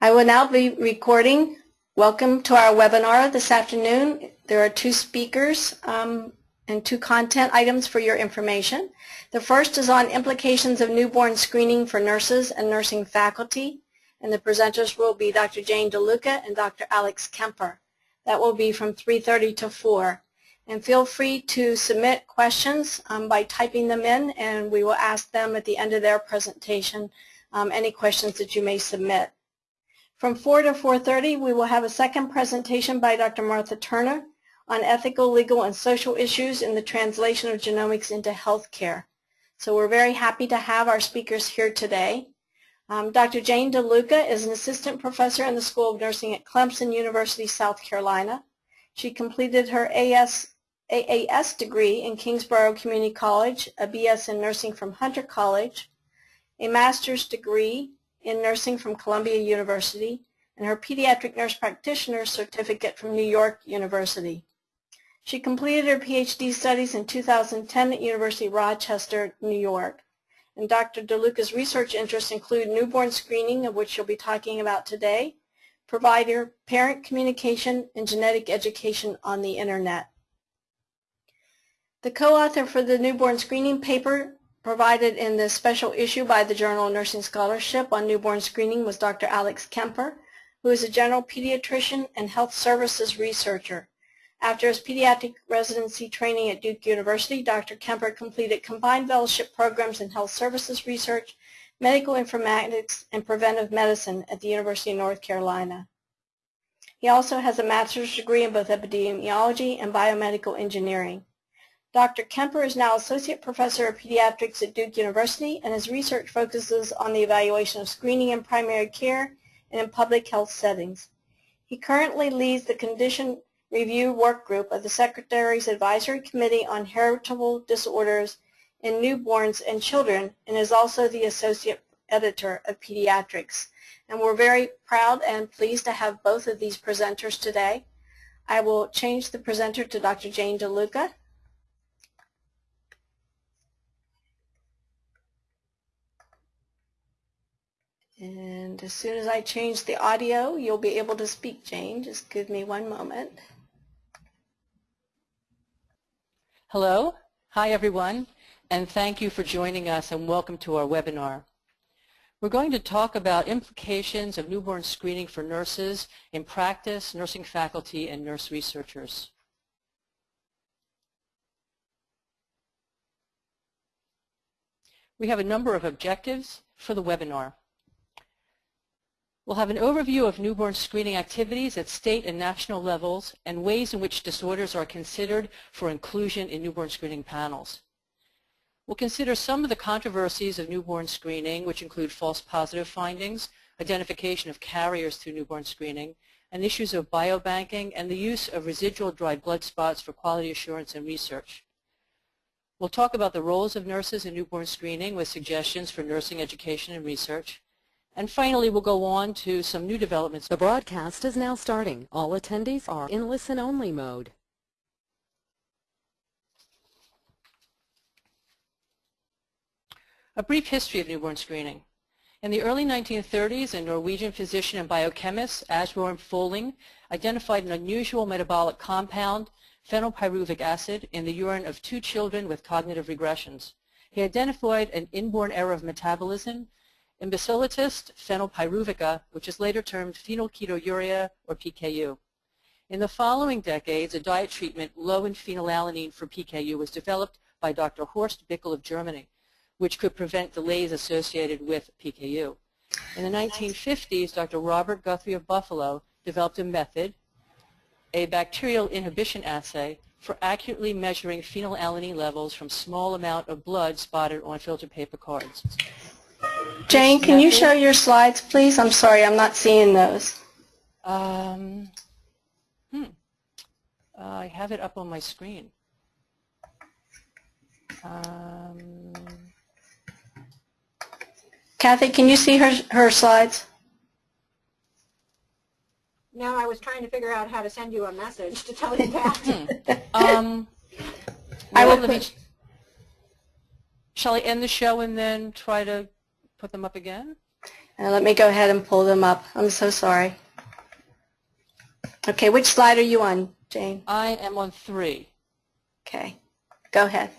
I will now be recording. Welcome to our webinar this afternoon. There are two speakers um, and two content items for your information. The first is on implications of newborn screening for nurses and nursing faculty, and the presenters will be Dr. Jane DeLuca and Dr. Alex Kemper. That will be from 3.30 to 4. And feel free to submit questions um, by typing them in, and we will ask them at the end of their presentation um, any questions that you may submit. From 4 to 4.30, we will have a second presentation by Dr. Martha Turner on ethical, legal, and social issues in the translation of genomics into healthcare. So we're very happy to have our speakers here today. Um, Dr. Jane DeLuca is an assistant professor in the School of Nursing at Clemson University, South Carolina. She completed her AS, AAS degree in Kingsborough Community College, a BS in nursing from Hunter College, a master's degree in nursing from Columbia University, and her pediatric nurse practitioner certificate from New York University. She completed her PhD studies in 2010 at University of Rochester, New York. And Dr. DeLuca's research interests include newborn screening, of which she'll be talking about today, provider, parent communication, and genetic education on the Internet. The co-author for the newborn screening paper provided in the special issue by the Journal of Nursing Scholarship on newborn screening was Dr. Alex Kemper, who is a general pediatrician and health services researcher. After his pediatric residency training at Duke University, Dr. Kemper completed combined fellowship programs in health services research, medical informatics, and preventive medicine at the University of North Carolina. He also has a master's degree in both epidemiology and biomedical engineering. Dr. Kemper is now Associate Professor of Pediatrics at Duke University, and his research focuses on the evaluation of screening in primary care and in public health settings. He currently leads the condition Review Work Group of the Secretary's Advisory Committee on Heritable Disorders in Newborns and Children and is also the Associate Editor of Pediatrics. And we're very proud and pleased to have both of these presenters today. I will change the presenter to Dr. Jane DeLuca. And as soon as I change the audio, you'll be able to speak, Jane. Just give me one moment. Hello. Hi, everyone. And thank you for joining us and welcome to our webinar. We're going to talk about implications of newborn screening for nurses in practice, nursing faculty, and nurse researchers. We have a number of objectives for the webinar. We'll have an overview of newborn screening activities at state and national levels and ways in which disorders are considered for inclusion in newborn screening panels. We'll consider some of the controversies of newborn screening, which include false positive findings, identification of carriers through newborn screening, and issues of biobanking and the use of residual dried blood spots for quality assurance and research. We'll talk about the roles of nurses in newborn screening with suggestions for nursing education and research. And finally, we'll go on to some new developments. The broadcast is now starting. All attendees are in listen-only mode. A brief history of newborn screening. In the early 1930s, a Norwegian physician and biochemist, Asbjorn Følling, identified an unusual metabolic compound, phenylpyruvic acid, in the urine of two children with cognitive regressions. He identified an inborn error of metabolism imbecillitas phenylpyruvica, which is later termed phenylketonuria or PKU. In the following decades, a diet treatment low in phenylalanine for PKU was developed by Dr. Horst Bickel of Germany, which could prevent delays associated with PKU. In the 1950s, Dr. Robert Guthrie of Buffalo developed a method, a bacterial inhibition assay, for accurately measuring phenylalanine levels from small amount of blood spotted on filter paper cards. Jane, can you show your slides, please? I'm sorry, I'm not seeing those. Um, hmm. Uh, I have it up on my screen. Um, Kathy, can you see her, her slides? No, I was trying to figure out how to send you a message to tell you that. hmm. um, I will let me- put, Shall I end the show and then try to put them up again? And let me go ahead and pull them up. I'm so sorry. Okay, which slide are you on, Jane? I am on three. Okay, go ahead.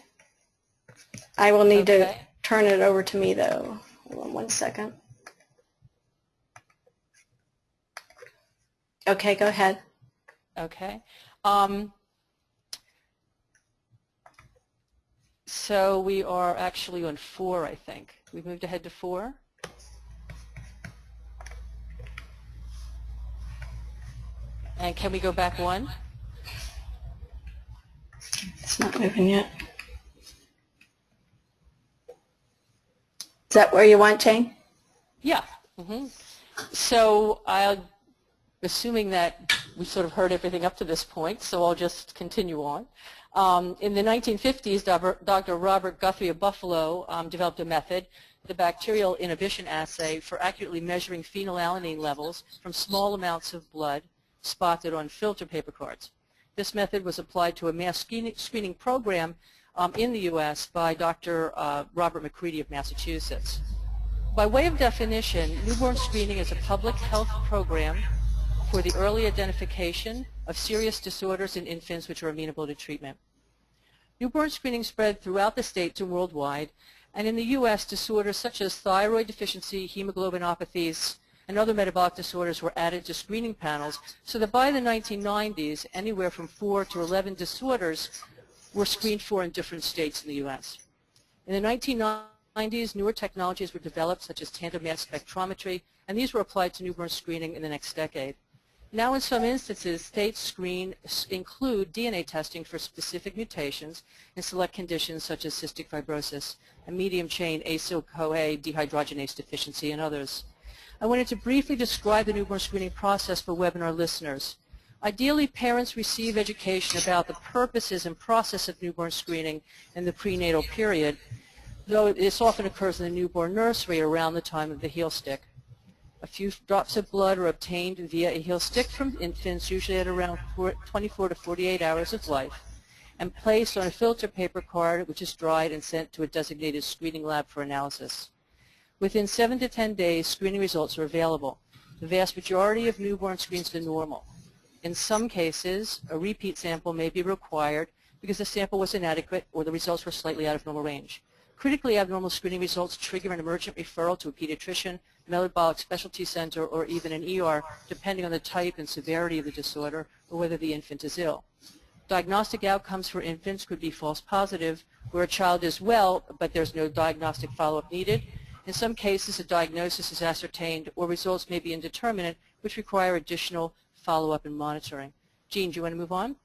I will need to turn it over to me though. Hold on one second. Okay, go ahead. Okay. Um, so we are actually on four, I think. We've moved ahead to four. And can we go back one? It's not moving yet. Is that where you want, Jane? Yeah. hmm So I'll, assuming that we sort of heard everything up to this point, so I'll just continue on. Um, in the 1950s, Dr. Robert Guthrie of Buffalo um, developed a method, the bacterial inhibition assay, for accurately measuring phenylalanine levels from small amounts of blood spotted on filter paper cards. This method was applied to a mass screening, screening program um, in the U.S. by Dr. Uh, Robert MacCready of Massachusetts. By way of definition, newborn screening is a public health program for the early identification of serious disorders in infants which are amenable to treatment. Newborn screening spread throughout the states and worldwide, and in the U.S., disorders such as thyroid deficiency, hemoglobinopathies, and other metabolic disorders were added to screening panels, so that by the 1990s, anywhere from 4 to 11 disorders were screened for in different states in the U.S. In the 1990s, newer technologies were developed, such as tandem mass spectrometry, and these were applied to newborn screening in the next decade. Now, in some instances, states screen include DNA testing for specific mutations in select conditions such as cystic fibrosis and medium-chain acyl-CoA dehydrogenase deficiency and others. I wanted to briefly describe the newborn screening process for webinar listeners. Ideally, parents receive education about the purposes and process of newborn screening in the prenatal period, though this often occurs in the newborn nursery around the time of the heel stick. A few drops of blood are obtained via a heel stick from infants, usually at around 24 to 48 hours of life, and placed on a filter paper card, which is dried and sent to a designated screening lab for analysis. Within 7 to 10 days, screening results are available. The vast majority of newborn screens are normal. In some cases, a repeat sample may be required because the sample was inadequate or the results were slightly out of normal range. Critically abnormal screening results trigger an emergent referral to a pediatrician, metabolic specialty center, or even an ER, depending on the type and severity of the disorder or whether the infant is ill. Diagnostic outcomes for infants could be false positive, where a child is well, but there's no diagnostic follow-up needed. In some cases, a diagnosis is ascertained, or results may be indeterminate, which require additional follow-up and monitoring. Jean, do you want to move on?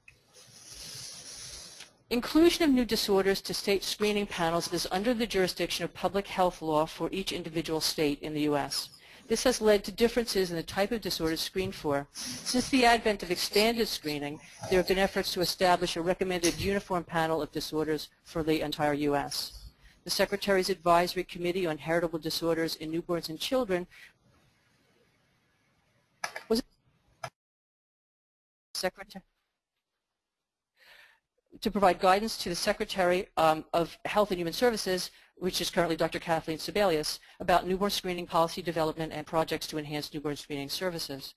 Inclusion of new disorders to state screening panels is under the jurisdiction of public health law for each individual state in the U.S. This has led to differences in the type of disorders screened for. Since the advent of expanded screening, there have been efforts to establish a recommended uniform panel of disorders for the entire U.S. The Secretary's Advisory Committee on Heritable Disorders in Newborns and Children was Secretary to provide guidance to the Secretary um, of Health and Human Services, which is currently Dr. Kathleen Sebelius, about newborn screening policy development and projects to enhance newborn screening services.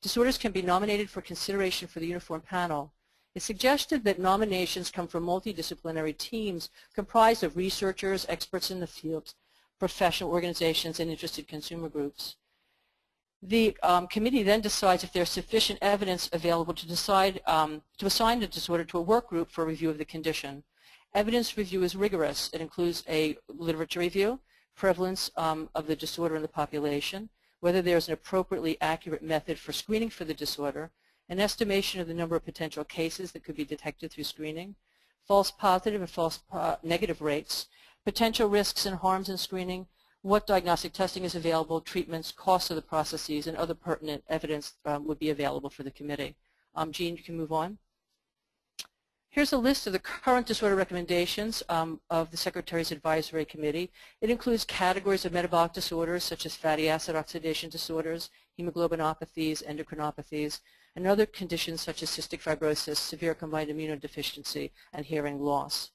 Disorders can be nominated for consideration for the uniform panel. It's suggested that nominations come from multidisciplinary teams comprised of researchers, experts in the field, professional organizations, and interested consumer groups. The um, committee then decides if there's sufficient evidence available to decide um, to assign the disorder to a work group for review of the condition. Evidence review is rigorous. It includes a literature review, prevalence um, of the disorder in the population, whether there's an appropriately accurate method for screening for the disorder, an estimation of the number of potential cases that could be detected through screening, false positive and false negative rates, potential risks and harms in screening, what diagnostic testing is available, treatments, costs of the processes, and other pertinent evidence um, would be available for the committee. Um, Jean, you can move on. Here's a list of the current disorder recommendations um, of the Secretary's Advisory Committee. It includes categories of metabolic disorders such as fatty acid oxidation disorders, hemoglobinopathies, endocrinopathies, and other conditions such as cystic fibrosis, severe combined immunodeficiency, and hearing loss.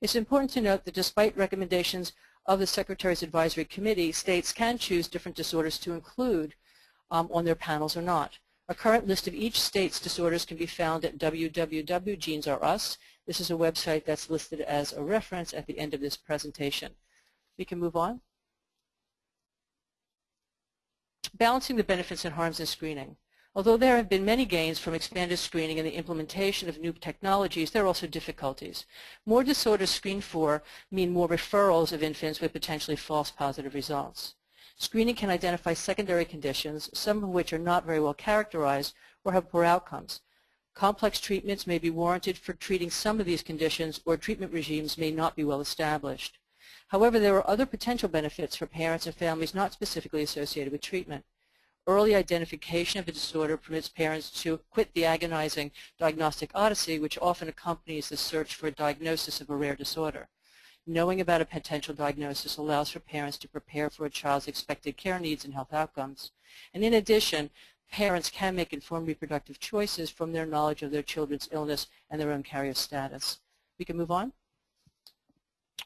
It's important to note that despite recommendations of the Secretary's Advisory Committee, states can choose different disorders to include um, on their panels or not. A current list of each state's disorders can be found at www.genes-r-us. This is a website that's listed as a reference at the end of this presentation. We can move on. Balancing the benefits and harms of screening. Although there have been many gains from expanded screening and the implementation of new technologies, there are also difficulties. More disorders screened for mean more referrals of infants with potentially false positive results. Screening can identify secondary conditions, some of which are not very well characterized or have poor outcomes. Complex treatments may be warranted for treating some of these conditions or treatment regimes may not be well established. However, there are other potential benefits for parents and families not specifically associated with treatment. Early identification of a disorder permits parents to quit the agonizing diagnostic odyssey which often accompanies the search for a diagnosis of a rare disorder. Knowing about a potential diagnosis allows for parents to prepare for a child's expected care needs and health outcomes. And in addition, parents can make informed reproductive choices from their knowledge of their children's illness and their own carrier status. We can move on.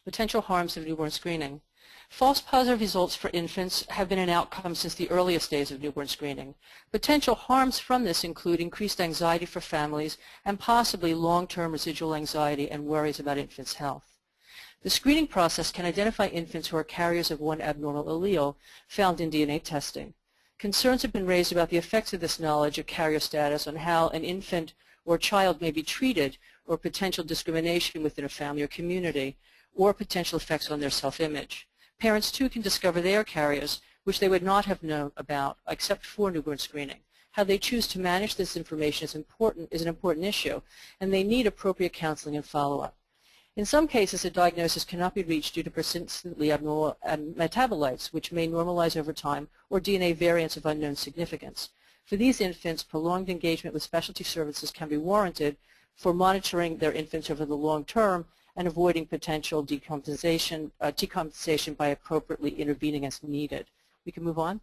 Potential harms of newborn screening. False positive results for infants have been an outcome since the earliest days of newborn screening. Potential harms from this include increased anxiety for families and possibly long-term residual anxiety and worries about infants' health. The screening process can identify infants who are carriers of one abnormal allele found in DNA testing. Concerns have been raised about the effects of this knowledge of carrier status on how an infant or child may be treated or potential discrimination within a family or community or potential effects on their self-image. Parents too can discover they are carriers which they would not have known about except for newborn screening. How they choose to manage this information is, important, is an important issue and they need appropriate counseling and follow-up. In some cases, a diagnosis cannot be reached due to persistently abnormal uh, metabolites, which may normalize over time, or DNA variants of unknown significance. For these infants, prolonged engagement with specialty services can be warranted for monitoring their infants over the long term and avoiding potential decompensation, uh, decompensation by appropriately intervening as needed. We can move on.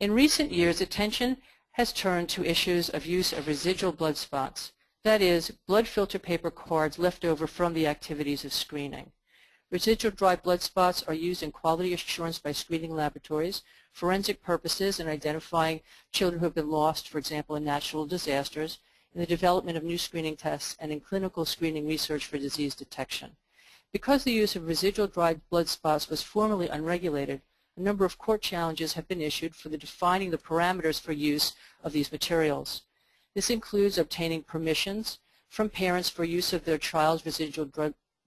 In recent years, attention has turned to issues of use of residual blood spots, that is, blood filter paper cards left over from the activities of screening. Residual dry blood spots are used in quality assurance by screening laboratories, forensic purposes in identifying children who have been lost, for example, in natural disasters, in the development of new screening tests, and in clinical screening research for disease detection. Because the use of residual dried blood spots was formerly unregulated, a number of court challenges have been issued for the defining the parameters for use of these materials. This includes obtaining permissions from parents for use of their child's residual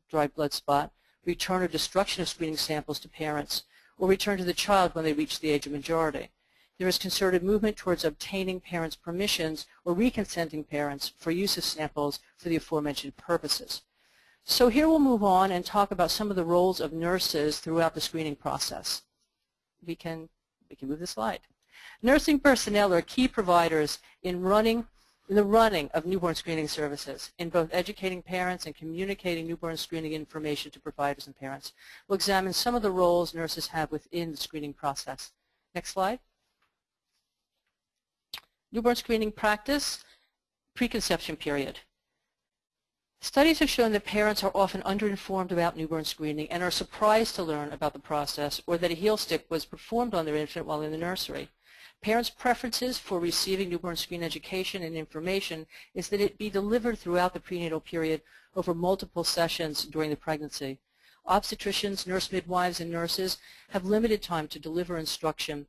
dried blood spot, return or destruction of screening samples to parents, or return to the child when they reach the age of majority. There is concerted movement towards obtaining parents' permissions or reconsenting parents for use of samples for the aforementioned purposes. So here we'll move on and talk about some of the roles of nurses throughout the screening process we can, we can move the slide. Nursing personnel are key providers in running in the running of newborn screening services, in both educating parents and communicating newborn screening information to providers and parents. We'll examine some of the roles nurses have within the screening process. Next slide. Newborn screening practice, preconception period. Studies have shown that parents are often underinformed about newborn screening and are surprised to learn about the process or that a heel stick was performed on their infant while in the nursery. Parents' preferences for receiving newborn screen education and information is that it be delivered throughout the prenatal period over multiple sessions during the pregnancy. Obstetricians, nurse midwives, and nurses have limited time to deliver instruction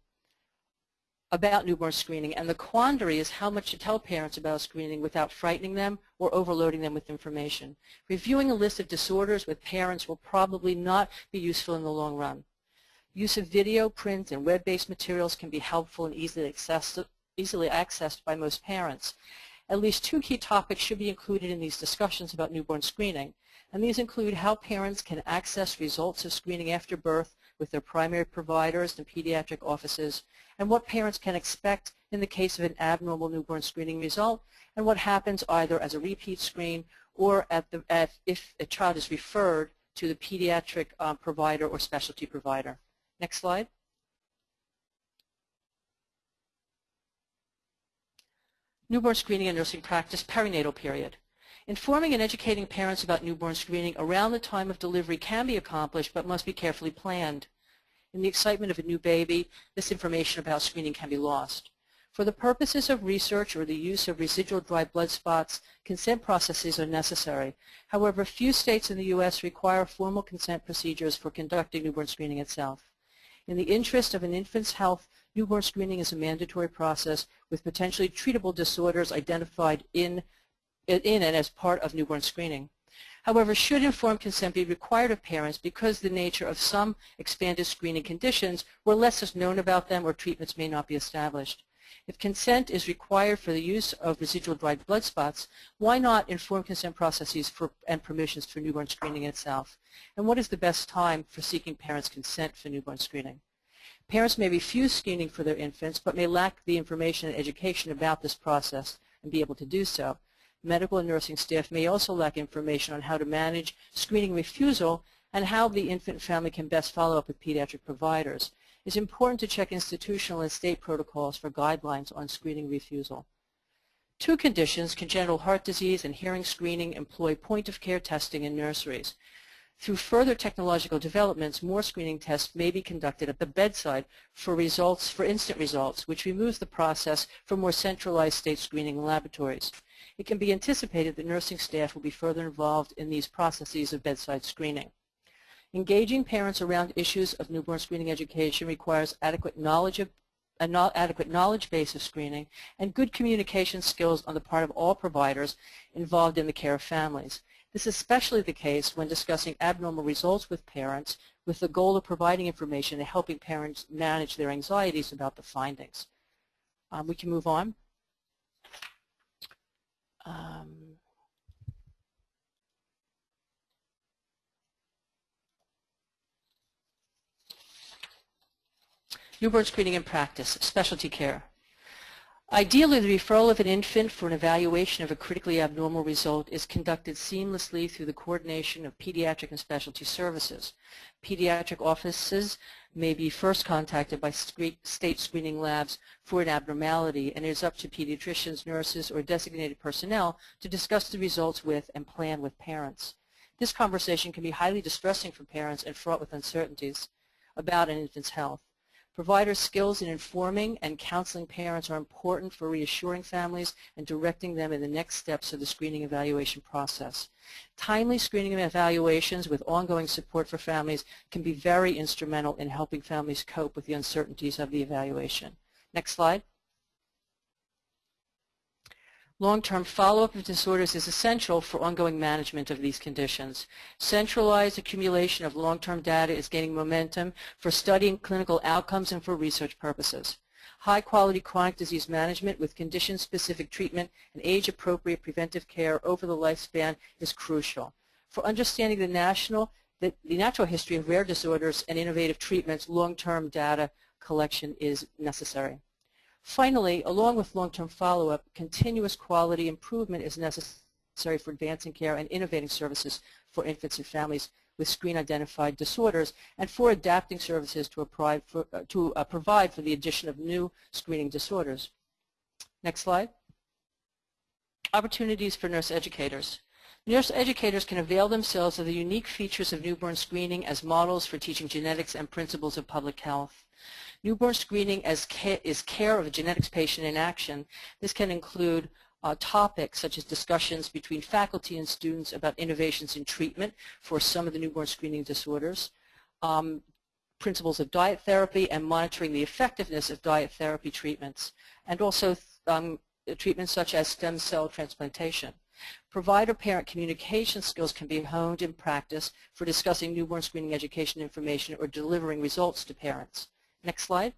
about newborn screening, and the quandary is how much to tell parents about screening without frightening them or overloading them with information. Reviewing a list of disorders with parents will probably not be useful in the long run. Use of video, print, and web-based materials can be helpful and easily accessed, easily accessed by most parents. At least two key topics should be included in these discussions about newborn screening, and these include how parents can access results of screening after birth with their primary providers and pediatric offices, and what parents can expect in the case of an abnormal newborn screening result, and what happens either as a repeat screen or at the, at, if a child is referred to the pediatric um, provider or specialty provider. Next slide. Newborn screening and nursing practice perinatal period. Informing and educating parents about newborn screening around the time of delivery can be accomplished but must be carefully planned. In the excitement of a new baby, this information about screening can be lost. For the purposes of research or the use of residual dry blood spots, consent processes are necessary. However, few states in the U.S. require formal consent procedures for conducting newborn screening itself. In the interest of an infant's health, newborn screening is a mandatory process with potentially treatable disorders identified in, in and as part of newborn screening. However, should informed consent be required of parents because the nature of some expanded screening conditions where less is known about them or treatments may not be established? If consent is required for the use of residual dried blood spots, why not inform consent processes for, and permissions for newborn screening itself? And what is the best time for seeking parents' consent for newborn screening? Parents may refuse screening for their infants, but may lack the information and education about this process and be able to do so. Medical and nursing staff may also lack information on how to manage screening refusal and how the infant family can best follow up with pediatric providers it's important to check institutional and state protocols for guidelines on screening refusal. Two conditions, congenital heart disease and hearing screening, employ point-of-care testing in nurseries. Through further technological developments, more screening tests may be conducted at the bedside for results, for instant results, which removes the process from more centralized state screening laboratories. It can be anticipated that nursing staff will be further involved in these processes of bedside screening. Engaging parents around issues of newborn screening education requires adequate knowledge of an adequate knowledge base of screening and good communication skills on the part of all providers involved in the care of families. This is especially the case when discussing abnormal results with parents with the goal of providing information and helping parents manage their anxieties about the findings. Um, we can move on. Um, Newborn screening in practice, specialty care. Ideally, the referral of an infant for an evaluation of a critically abnormal result is conducted seamlessly through the coordination of pediatric and specialty services. Pediatric offices may be first contacted by state screening labs for an abnormality, and it is up to pediatricians, nurses, or designated personnel to discuss the results with and plan with parents. This conversation can be highly distressing for parents and fraught with uncertainties about an infant's health. Provider skills in informing and counseling parents are important for reassuring families and directing them in the next steps of the screening evaluation process. Timely screening and evaluations with ongoing support for families can be very instrumental in helping families cope with the uncertainties of the evaluation. Next slide. Long-term follow-up of disorders is essential for ongoing management of these conditions. Centralized accumulation of long-term data is gaining momentum for studying clinical outcomes and for research purposes. High-quality chronic disease management with condition-specific treatment and age-appropriate preventive care over the lifespan is crucial. For understanding the national the, the natural history of rare disorders and innovative treatments, long-term data collection is necessary. Finally, along with long-term follow-up, continuous quality improvement is necessary for advancing care and innovating services for infants and families with screen-identified disorders and for adapting services to, for, uh, to uh, provide for the addition of new screening disorders. Next slide. Opportunities for nurse educators. Nurse educators can avail themselves of the unique features of newborn screening as models for teaching genetics and principles of public health. Newborn screening ca is care of a genetics patient in action. This can include uh, topics such as discussions between faculty and students about innovations in treatment for some of the newborn screening disorders, um, principles of diet therapy and monitoring the effectiveness of diet therapy treatments, and also um, treatments such as stem cell transplantation. Provider-parent communication skills can be honed in practice for discussing newborn screening education information or delivering results to parents. Next slide.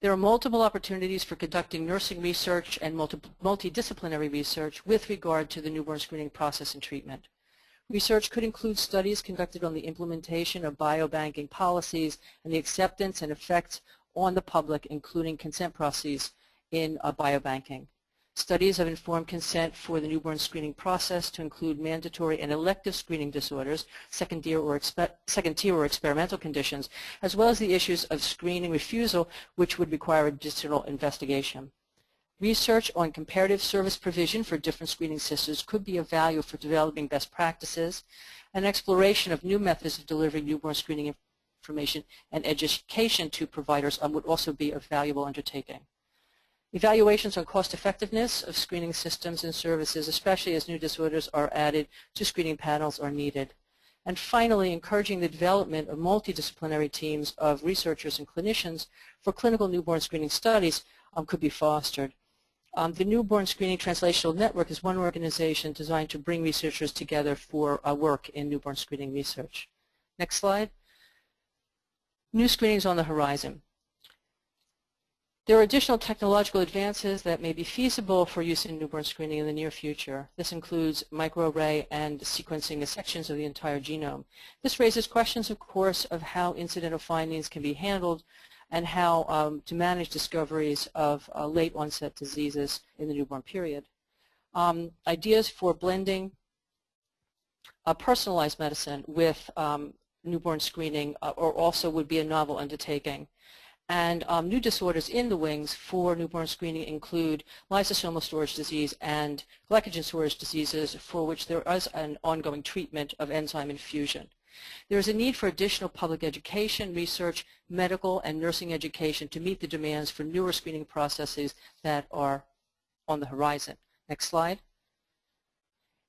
There are multiple opportunities for conducting nursing research and multi multidisciplinary research with regard to the newborn screening process and treatment. Research could include studies conducted on the implementation of biobanking policies and the acceptance and effects on the public, including consent processes in uh, biobanking. Studies have informed consent for the newborn screening process to include mandatory and elective screening disorders, second tier or, second or experimental conditions, as well as the issues of screening refusal, which would require additional investigation. Research on comparative service provision for different screening systems could be of value for developing best practices. An exploration of new methods of delivering newborn screening information and education to providers would also be a valuable undertaking. Evaluations on cost effectiveness of screening systems and services, especially as new disorders are added to screening panels are needed. And finally, encouraging the development of multidisciplinary teams of researchers and clinicians for clinical newborn screening studies um, could be fostered. Um, the Newborn Screening Translational Network is one organization designed to bring researchers together for uh, work in newborn screening research. Next slide. New screenings on the horizon. There are additional technological advances that may be feasible for use in newborn screening in the near future. This includes microarray and sequencing sections of the entire genome. This raises questions, of course, of how incidental findings can be handled and how um, to manage discoveries of uh, late onset diseases in the newborn period. Um, ideas for blending personalized medicine with um, newborn screening uh, or also would be a novel undertaking. And um, new disorders in the wings for newborn screening include lysosomal storage disease and glycogen storage diseases for which there is an ongoing treatment of enzyme infusion. There is a need for additional public education, research, medical, and nursing education to meet the demands for newer screening processes that are on the horizon. Next slide.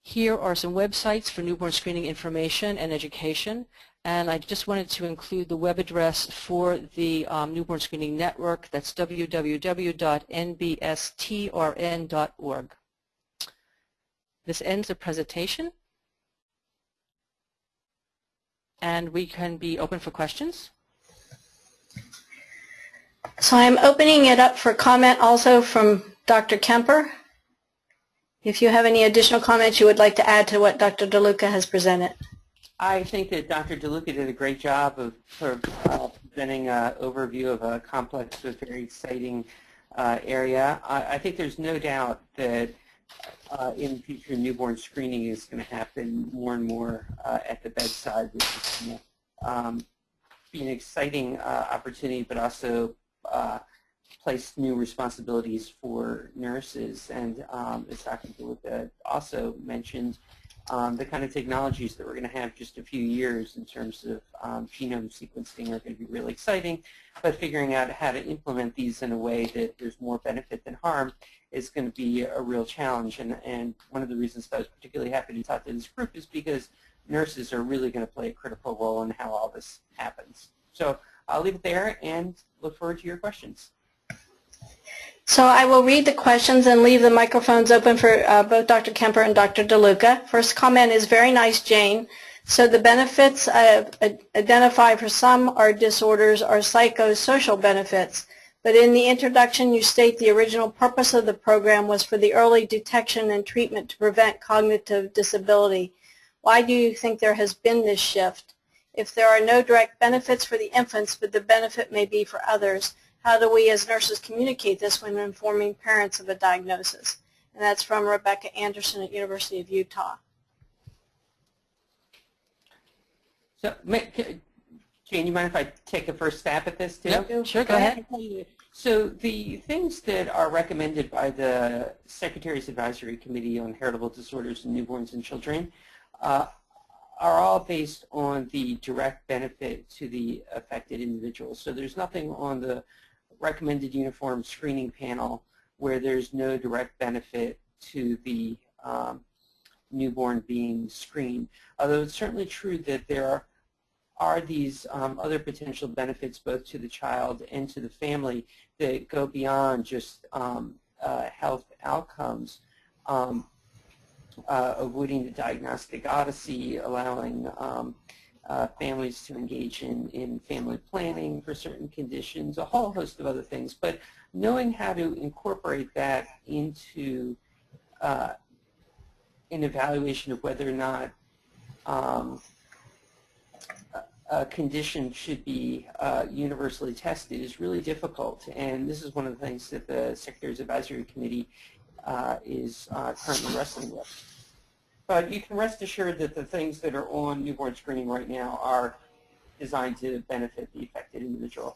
Here are some websites for newborn screening information and education. And I just wanted to include the web address for the um, Newborn Screening Network. That's www.nbstrn.org. This ends the presentation. And we can be open for questions. So I'm opening it up for comment also from Dr. Kemper. If you have any additional comments you would like to add to what Dr. DeLuca has presented. I think that Dr. DeLuca did a great job of sort of uh, presenting an overview of a complex but very exciting uh, area. I, I, think there's no doubt that uh, in future newborn screening is going to happen more and more uh, at the bedside, which is going to um, be an exciting uh, opportunity, but also uh, place new responsibilities for nurses. And um, as Dr. DeLuca also mentioned, um, the kind of technologies that we're going to have just a few years in terms of um, genome sequencing are going to be really exciting, but figuring out how to implement these in a way that there's more benefit than harm is going to be a real challenge. And, and one of the reasons I was particularly happy to talk to this group is because nurses are really going to play a critical role in how all this happens. So I'll leave it there and look forward to your questions. So I will read the questions and leave the microphones open for uh, both Dr. Kemper and Dr. DeLuca. First comment is very nice, Jane. So the benefits uh, identified for some are disorders are psychosocial benefits. But in the introduction, you state the original purpose of the program was for the early detection and treatment to prevent cognitive disability. Why do you think there has been this shift? If there are no direct benefits for the infants, but the benefit may be for others, how do we as nurses communicate this when informing parents of a diagnosis? And that's from Rebecca Anderson at University of Utah. So, Jane, you mind if I take a first stab at this too? Yep, sure, go ahead. So the things that are recommended by the Secretary's Advisory Committee on Heritable Disorders in Newborns and Children uh, are all based on the direct benefit to the affected individual. So there's nothing on the recommended uniform screening panel where there's no direct benefit to the um, newborn being screened. Although it's certainly true that there are, are these um, other potential benefits both to the child and to the family that go beyond just um, uh, health outcomes. Um, uh, avoiding the diagnostic odyssey, allowing um, uh, families to engage in, in family planning for certain conditions, a whole host of other things. But knowing how to incorporate that into uh, an evaluation of whether or not um, a condition should be uh, universally tested is really difficult. And this is one of the things that the Secretary's Advisory Committee uh, is uh, currently wrestling with. But you can rest assured that the things that are on newborn screening right now are designed to benefit the affected individual.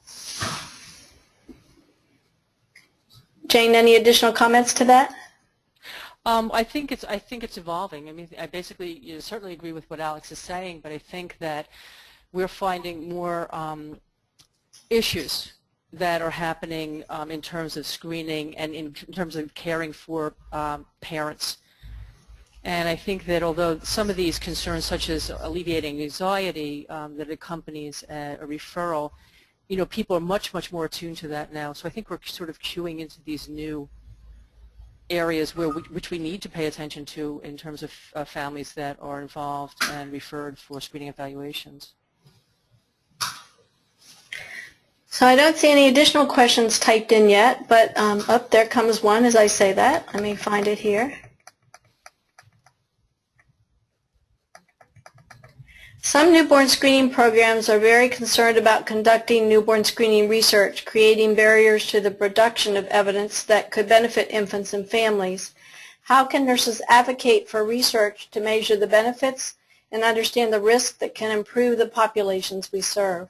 Jane, any additional comments to that? Um, I think it's I think it's evolving. I mean, I basically you know, certainly agree with what Alex is saying, but I think that we're finding more um, issues that are happening um, in terms of screening and in terms of caring for um, parents. And I think that although some of these concerns, such as alleviating anxiety um, that accompanies a, a referral, you know, people are much, much more attuned to that now. So I think we're sort of queuing into these new areas where we, which we need to pay attention to in terms of uh, families that are involved and referred for screening evaluations. So I don't see any additional questions typed in yet, but um, up there comes one as I say that. Let me find it here. Some newborn screening programs are very concerned about conducting newborn screening research, creating barriers to the production of evidence that could benefit infants and families. How can nurses advocate for research to measure the benefits and understand the risks that can improve the populations we serve?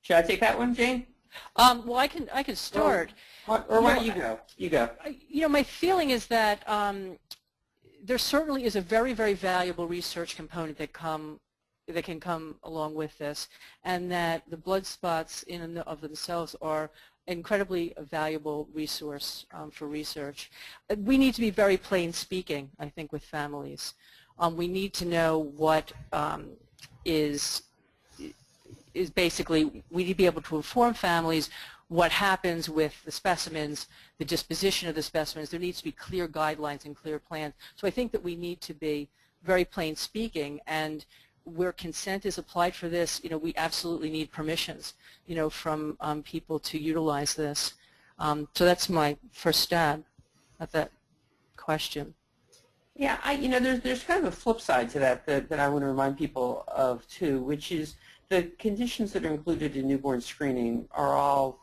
Should I take that one, Jane? Um, well, I can I can start. Or, or why don't you go? You go. You know, my feeling is that um, there certainly is a very, very valuable research component that come that can come along with this, and that the blood spots in and of themselves are incredibly valuable resource um, for research. Uh, We need to be very plain speaking, I think, with families. Um, we need to know what um, is is basically we need to be able to inform families what happens with the specimens, the disposition of the specimens. There needs to be clear guidelines and clear plans. So I think that we need to be very plain speaking and where consent is applied for this, you know, we absolutely need permissions, you know, from um, people to utilize this. Um, so that's my first stab at that question. Yeah, I, you know, there's there's kind of a flip side to that, that that I want to remind people of too, which is the conditions that are included in newborn screening are all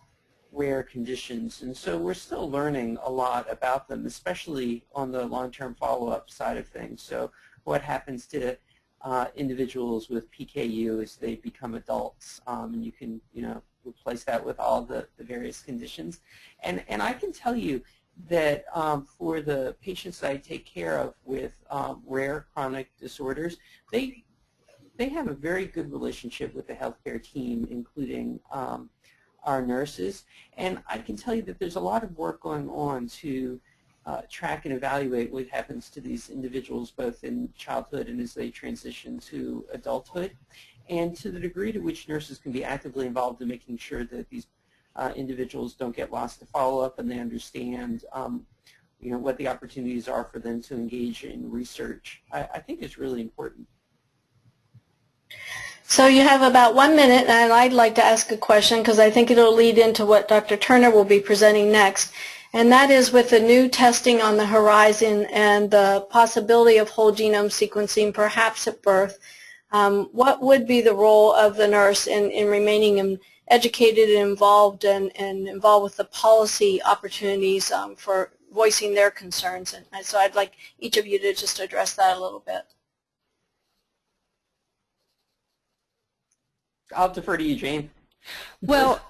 rare conditions, and so we're still learning a lot about them, especially on the long-term follow-up side of things. So what happens to uh, individuals with PKU as they become adults, um, and you can, you know, replace that with all the, the various conditions. And, and I can tell you that um, for the patients that I take care of with um, rare chronic disorders, they they have a very good relationship with the healthcare team, including um, our nurses. And I can tell you that there's a lot of work going on to uh, track and evaluate what happens to these individuals both in childhood and as they transition to adulthood. And to the degree to which nurses can be actively involved in making sure that these uh, individuals don't get lost to follow-up and they understand um, you know, what the opportunities are for them to engage in research, I, I think is really important. So you have about one minute, and I'd like to ask a question because I think it'll lead into what Dr. Turner will be presenting next. And that is with the new testing on the horizon and the possibility of whole genome sequencing perhaps at birth, um, what would be the role of the nurse in, in remaining educated and involved and, and involved with the policy opportunities um, for voicing their concerns? And so I'd like each of you to just address that a little bit. I'll defer to you, Jane. Well,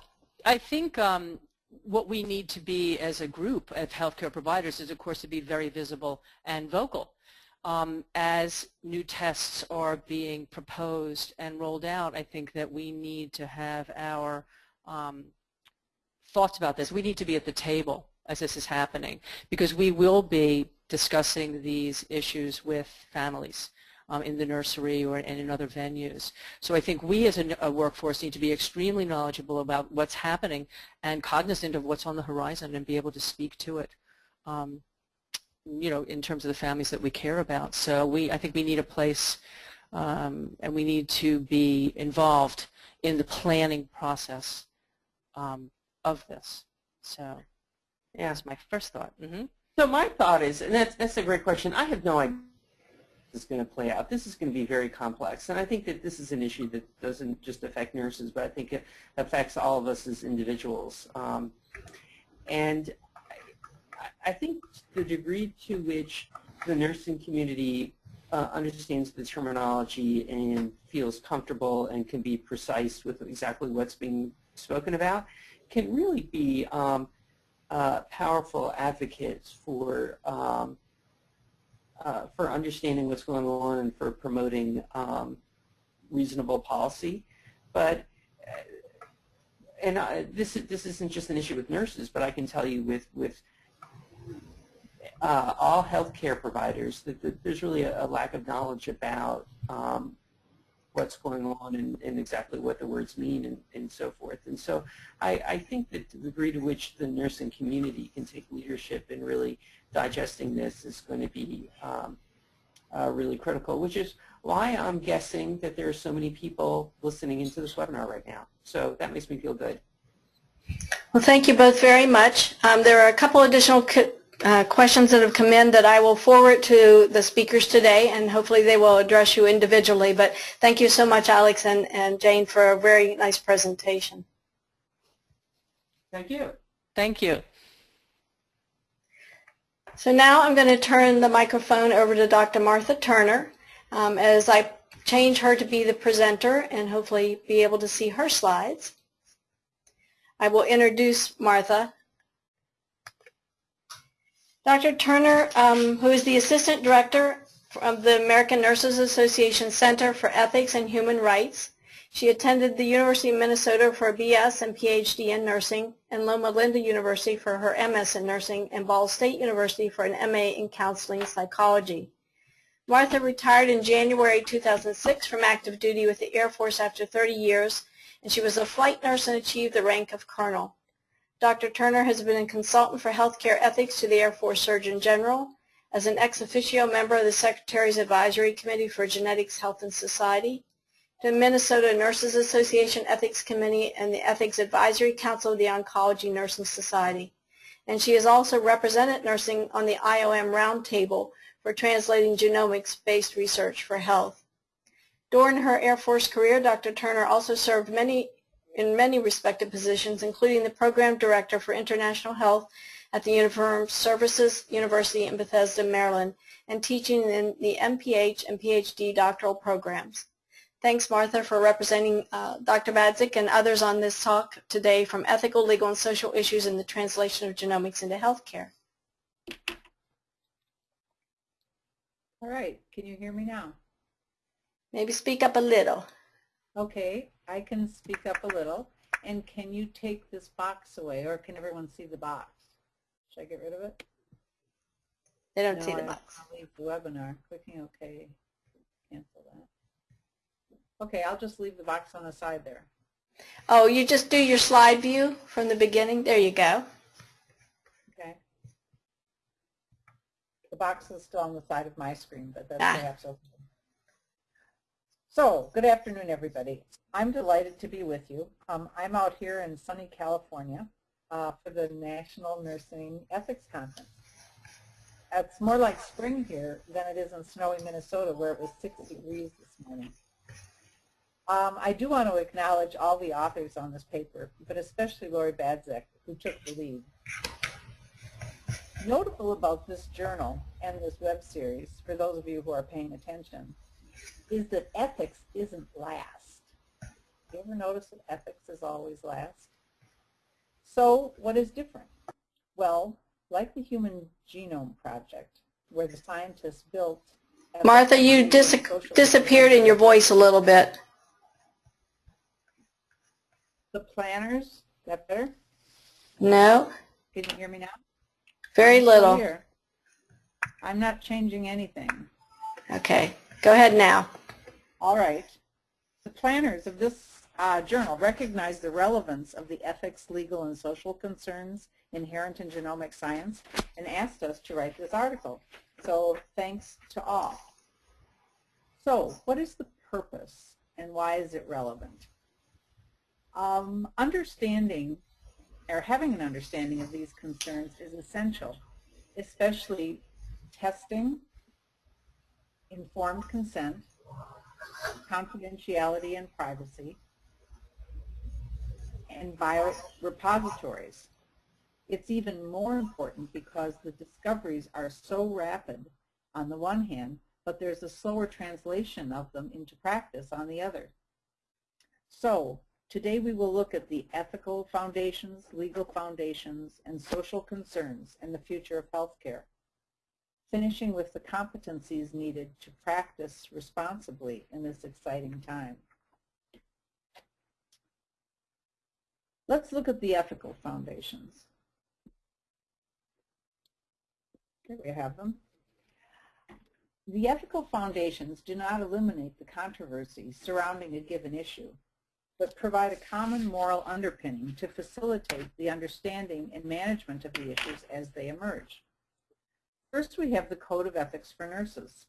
I think um, what we need to be as a group of healthcare providers is, of course, to be very visible and vocal. Um, as new tests are being proposed and rolled out, I think that we need to have our um, thoughts about this. We need to be at the table as this is happening because we will be discussing these issues with families um, in the nursery or and in other venues. So I think we as a, a, workforce need to be extremely knowledgeable about what's happening and cognizant of what's on the horizon and be able to speak to it. Um, you know, in terms of the families that we care about. So we, I think we need a place um, and we need to be involved in the planning process um, of this. So yeah, that's my first thought. Mm -hmm. So my thought is, and that's, that's a great question. I have no idea is going to play out. This is going to be very complex, and I think that this is an issue that doesn't just affect nurses, but I think it affects all of us as individuals. Um, and I, I think the degree to which the nursing community uh, understands the terminology and feels comfortable and can be precise with exactly what's being spoken about can really be um, uh, powerful advocates for um, uh, for understanding what's going on and for promoting um, reasonable policy. But uh, and I, this this isn't just an issue with nurses, but I can tell you with with uh, all healthcare providers that, that there's really a, a, lack of knowledge about um, what's going on and, and, exactly what the words mean and, and so forth. And so I, I, think that the degree to which the nursing community can take leadership in really digesting this is going to be um, uh, really critical, which is why I'm guessing that there are so many people listening into this webinar right now. So that makes me feel good. Well, thank you both very much. Um, there are a couple additional uh, questions that have come in that I will forward to the speakers today, and hopefully they will address you individually. But thank you so much, Alex and, and Jane, for a very nice presentation. Thank you. Thank you. So now I'm going to turn the microphone over to Dr. Martha Turner um, as I change her to be the presenter and hopefully be able to see her slides. I will introduce Martha Dr. Turner, um, who is the Assistant Director of the American Nurses Association Center for Ethics and Human Rights. She attended the University of Minnesota for a BS and PhD in nursing and Loma Linda University for her MS in nursing and Ball State University for an MA in counseling psychology. Martha retired in January 2006 from active duty with the Air Force after 30 years, and she was a flight nurse and achieved the rank of colonel. Dr. Turner has been a consultant for healthcare ethics to the Air Force Surgeon General, as an ex officio member of the Secretary's Advisory Committee for Genetics, Health, and Society, the Minnesota Nurses Association Ethics Committee, and the Ethics Advisory Council of the Oncology Nursing Society. And she has also represented nursing on the IOM Roundtable for translating genomics-based research for health. During her Air Force career, Dr. Turner also served many in many respected positions, including the Program Director for International Health at the Uniformed Services University in Bethesda, Maryland, and teaching in the MPH and PhD doctoral programs. Thanks, Martha, for representing uh, Dr. Badzek and others on this talk today from ethical, legal, and social issues in the translation of genomics into healthcare. All right, can you hear me now? Maybe speak up a little. Okay, I can speak up a little. And can you take this box away, or can everyone see the box? Should I get rid of it? They don't no, see the I box. I'll leave the webinar. Clicking OK. Cancel that. Okay, I'll just leave the box on the side there. Oh, you just do your slide view from the beginning? There you go. Okay. The box is still on the side of my screen, but that's Ah. perhaps okay. So, good afternoon, everybody. I'm delighted to be with you. Um, I'm out here in sunny California uh, for the National Nursing Ethics Conference. It's more like spring here than it is in snowy Minnesota where it was 6 degrees this morning. Um, I do want to acknowledge all the authors on this paper, but especially Laurie Badzek, who took the lead. Notable about this journal and this web series, for those of you who are paying attention, is that ethics isn't last. You ever notice that ethics is always last? So what is different? Well, like the Human Genome Project, where the scientists built... Martha, you dis disappeared in your voice a little bit. The planners, is that better? No, Can you hear me now? very little. I'm not changing anything. Okay, go ahead now. All right. The planners of this uh, journal recognize the relevance of the ethics, legal, and social concerns inherent in genomic science and asked us to write this article. So thanks to all. So what is the purpose and why is it relevant? Um, understanding or having an understanding of these concerns is essential, especially testing, informed consent, confidentiality and privacy, and biorepositories. It's even more important because the discoveries are so rapid on the one hand, but there's a slower translation of them into practice on the other. So today we will look at the ethical foundations, legal foundations, and social concerns in the future of healthcare, finishing with the competencies needed to practice responsibly in this exciting time. Let's look at the ethical foundations. Here we have them. The ethical foundations do not eliminate the controversies surrounding a given issue, but provide a common moral underpinning to facilitate the understanding and management of the issues as they emerge. First, we have the Code of Ethics for Nurses,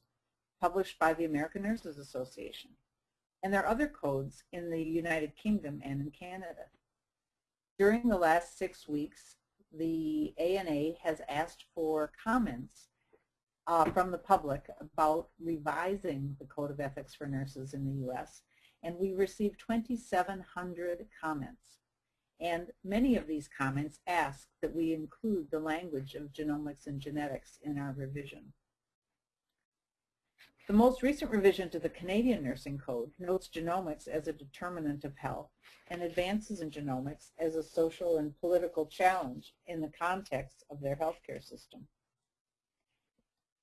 published by the American Nurses Association. And there are other codes in the United Kingdom and in Canada. During the last six weeks, the ANA has asked for comments uh, from the public about revising the Code of Ethics for Nurses in the U.S. And we received 2,700 comments. And many of these comments ask that we include the language of genomics and genetics in our revision. The most recent revision to the Canadian Nursing Code notes genomics as a determinant of health and advances in genomics as a social and political challenge in the context of their healthcare system.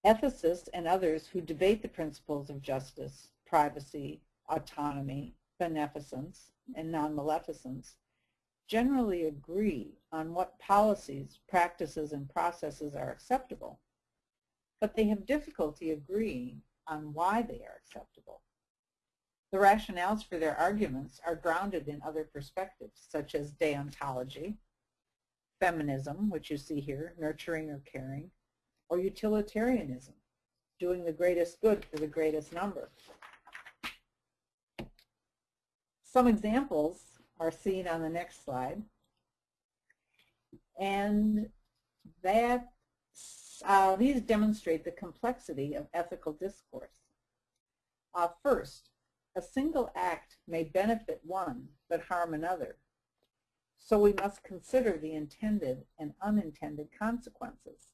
Ethicists and others who debate the principles of justice, privacy, autonomy, beneficence, and non-maleficence generally agree on what policies, practices, and processes are acceptable, but they have difficulty agreeing on why they are acceptable. The rationales for their arguments are grounded in other perspectives, such as deontology, feminism, which you see here, nurturing or caring, or utilitarianism, doing the greatest good for the greatest number. Some examples are seen on the next slide. And that uh, these demonstrate the complexity of ethical discourse. Uh, first, a single act may benefit one but harm another. So we must consider the intended and unintended consequences.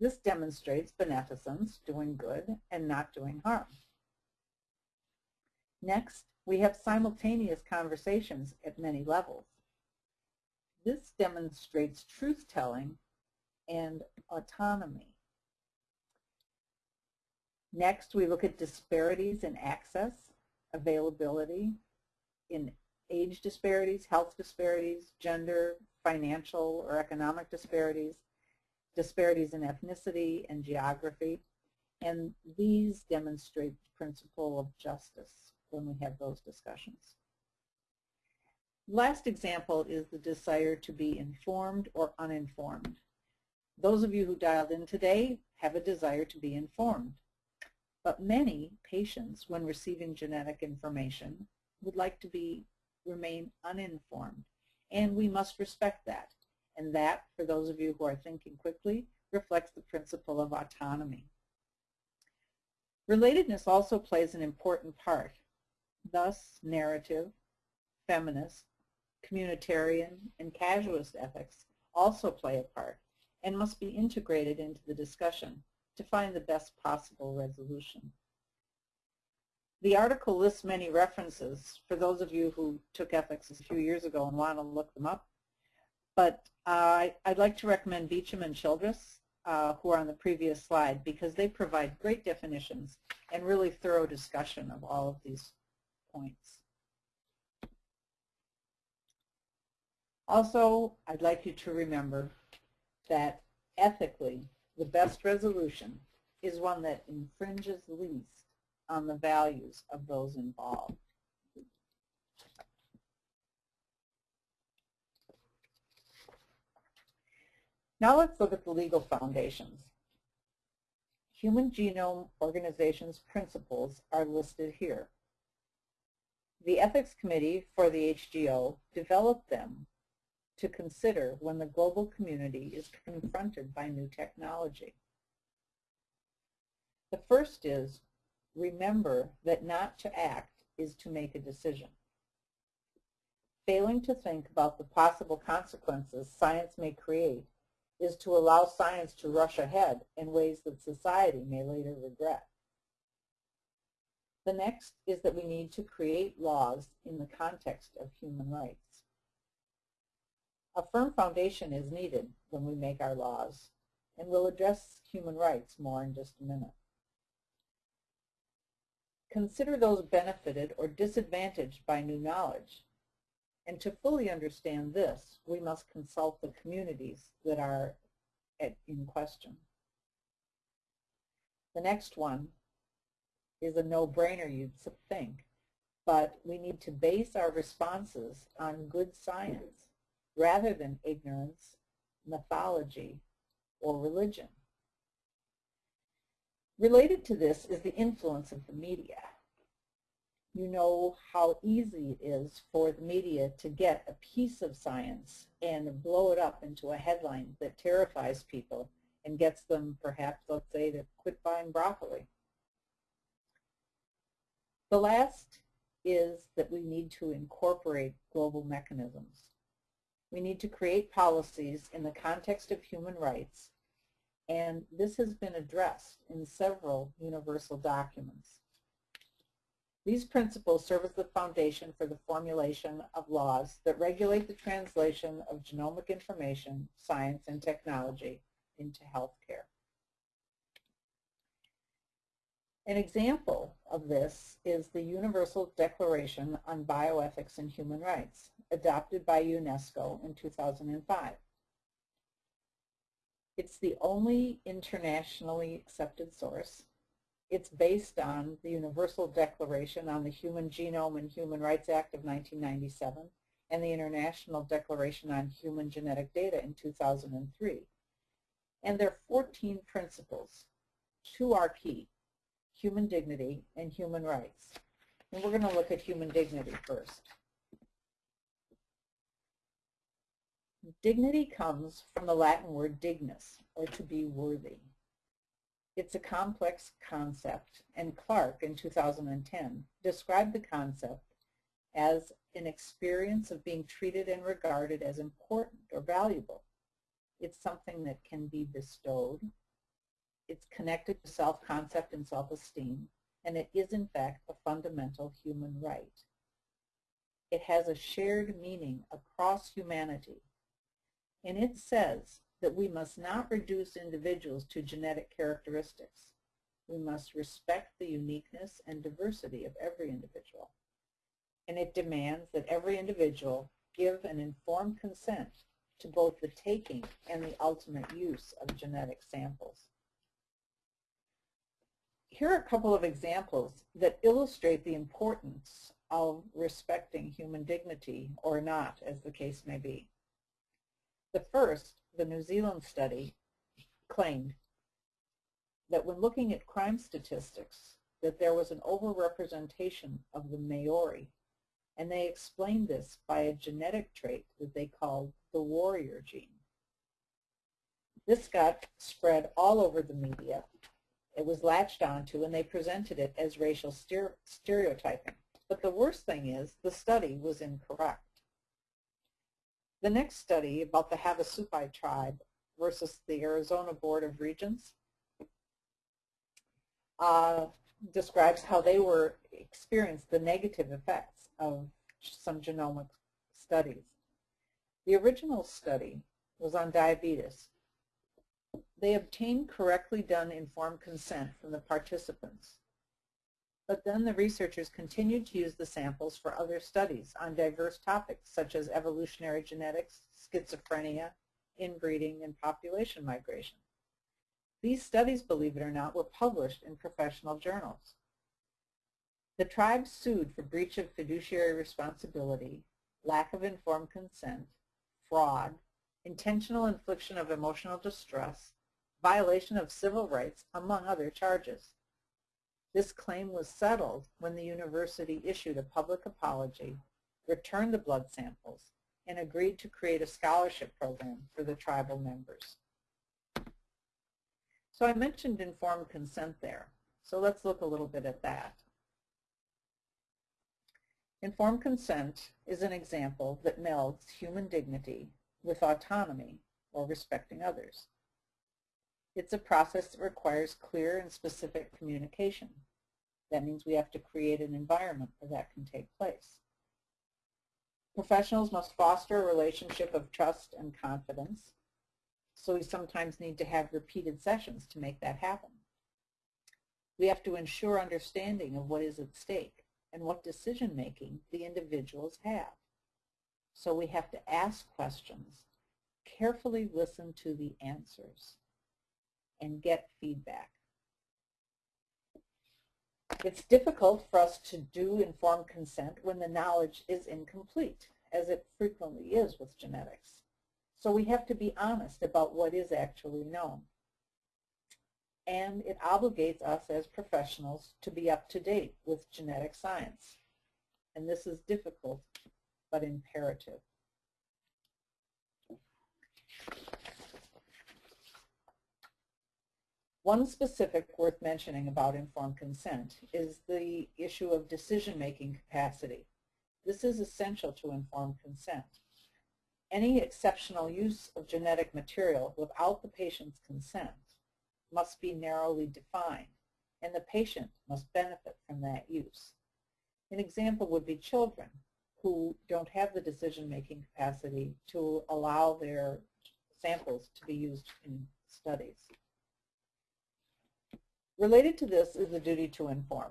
This demonstrates beneficence, doing good, and not doing harm. Next, we have simultaneous conversations at many levels. This demonstrates truth-telling and autonomy. Next, we look at disparities in access, availability, in age disparities, health disparities, gender, financial or economic disparities, disparities in ethnicity and geography, and these demonstrate the principle of justice when we have those discussions. Last example is the desire to be informed or uninformed. Those of you who dialed in today have a desire to be informed. But many patients, when receiving genetic information, would like to be remain uninformed. And we must respect that. And that, for those of you who are thinking quickly, reflects the principle of autonomy. Relatedness also plays an important part. Thus, narrative, feminist, communitarian, and casuist ethics also play a part and must be integrated into the discussion to find the best possible resolution. The article lists many references for those of you who took ethics a few years ago and want to look them up. But uh, I'd like to recommend Beauchamp and Childress, uh, who are on the previous slide, because they provide great definitions and really thorough discussion of all of these points. Also, I'd like you to remember that ethically, the best resolution is one that infringes least on the values of those involved. Now let's look at the legal foundations. Human Genome Organization's principles are listed here. The Ethics Committee for the HGO developed them to consider when the global community is confronted by new technology. The first is remember that not to act is to make a decision. Failing to think about the possible consequences science may create is to allow science to rush ahead in ways that society may later regret. The next is that we need to create laws in the context of human rights. A firm foundation is needed when we make our laws, and we'll address human rights more in just a minute. Consider those benefited or disadvantaged by new knowledge. And to fully understand this, we must consult the communities that are at, in question. The next one is a no-brainer, you'd think, but we need to base our responses on good science rather than ignorance, mythology, or religion. Related to this is the influence of the media. You know how easy it is for the media to get a piece of science and blow it up into a headline that terrifies people and gets them perhaps, let's say, to quit buying broccoli. The last is that we need to incorporate global mechanisms. We need to create policies in the context of human rights, and this has been addressed in several universal documents. These principles serve as the foundation for the formulation of laws that regulate the translation of genomic information, science, and technology into healthcare. An example of this is the Universal Declaration on Bioethics and Human Rights, adopted by UNESCO in 2005. It's the only internationally accepted source. It's based on the Universal Declaration on the Human Genome and Human Rights Act of 1997 and the International Declaration on Human Genetic Data in 2003. And there are 14 principles. Two are key human dignity, and human rights. And we're going to look at human dignity first. Dignity comes from the Latin word dignus, or to be worthy. It's a complex concept, and Clark in 2010 described the concept as an experience of being treated and regarded as important or valuable. It's something that can be bestowed, it's connected to self-concept and self-esteem, and it is in fact a fundamental human right. It has a shared meaning across humanity, and it says that we must not reduce individuals to genetic characteristics. We must respect the uniqueness and diversity of every individual. And it demands that every individual give an informed consent to both the taking and the ultimate use of genetic samples here are a couple of examples that illustrate the importance of respecting human dignity or not, as the case may be. The first, the New Zealand study, claimed that when looking at crime statistics, that there was an overrepresentation of the Maori, and they explained this by a genetic trait that they called the warrior gene. This got spread all over the media, it was latched onto and they presented it as racial stereotyping. But the worst thing is the study was incorrect. The next study about the Havasupai tribe versus the Arizona Board of Regents uh, describes how they were experienced the negative effects of some genomic studies. The original study was on diabetes they obtained correctly done informed consent from the participants. But then the researchers continued to use the samples for other studies on diverse topics such as evolutionary genetics, schizophrenia, inbreeding, and population migration. These studies, believe it or not, were published in professional journals. The tribe sued for breach of fiduciary responsibility, lack of informed consent, fraud, intentional infliction of emotional distress, violation of civil rights, among other charges. This claim was settled when the university issued a public apology, returned the blood samples, and agreed to create a scholarship program for the tribal members. So I mentioned informed consent there. So let's look a little bit at that. Informed consent is an example that melds human dignity with autonomy or respecting others. It's a process that requires clear and specific communication. That means we have to create an environment where that can take place. Professionals must foster a relationship of trust and confidence, so we sometimes need to have repeated sessions to make that happen. We have to ensure understanding of what is at stake and what decision-making the individuals have. So we have to ask questions, carefully listen to the answers, and get feedback. It's difficult for us to do informed consent when the knowledge is incomplete, as it frequently is with genetics. So we have to be honest about what is actually known. And it obligates us as professionals to be up to date with genetic science. And this is difficult, but imperative. One specific worth mentioning about informed consent is the issue of decision-making capacity. This is essential to informed consent. Any exceptional use of genetic material without the patient's consent must be narrowly defined, and the patient must benefit from that use. An example would be children who don't have the decision-making capacity to allow their samples to be used in studies. Related to this is the duty to inform.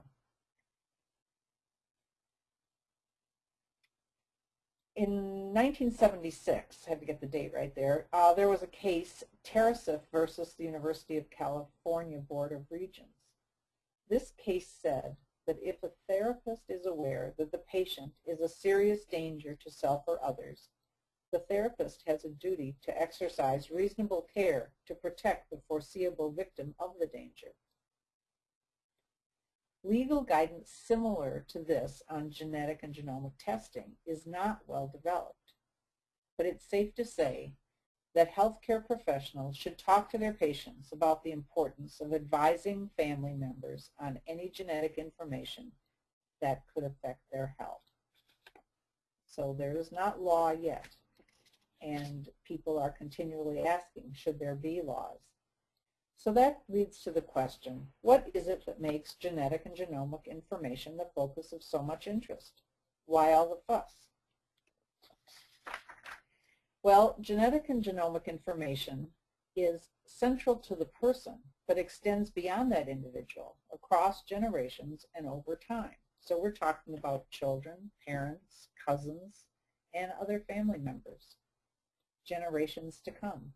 In 1976, I have to get the date right there, uh, there was a case, Tarasoff versus the University of California Board of Regents. This case said that if a therapist is aware that the patient is a serious danger to self or others, the therapist has a duty to exercise reasonable care to protect the foreseeable victim of the danger. Legal guidance similar to this on genetic and genomic testing is not well developed, but it's safe to say that healthcare professionals should talk to their patients about the importance of advising family members on any genetic information that could affect their health. So there is not law yet, and people are continually asking, should there be laws? So that leads to the question, what is it that makes genetic and genomic information the focus of so much interest? Why all the fuss? Well, genetic and genomic information is central to the person, but extends beyond that individual, across generations and over time. So we're talking about children, parents, cousins, and other family members, generations to come.